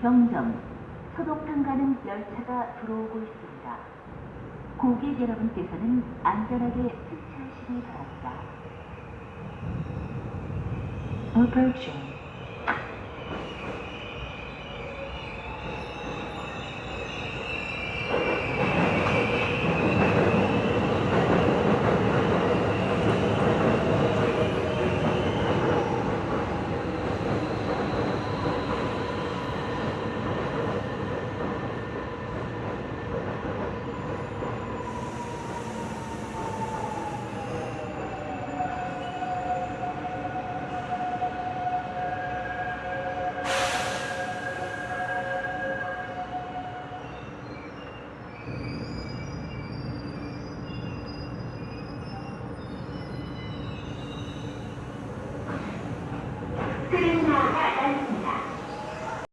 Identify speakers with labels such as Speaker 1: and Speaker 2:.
Speaker 1: 정점 소독탕 가는 열차가 들어오고 있습니다. 고객 여러분께서는 안전하게 승차하시기 바랍니다.
Speaker 2: Approaching.
Speaker 3: Cây đào.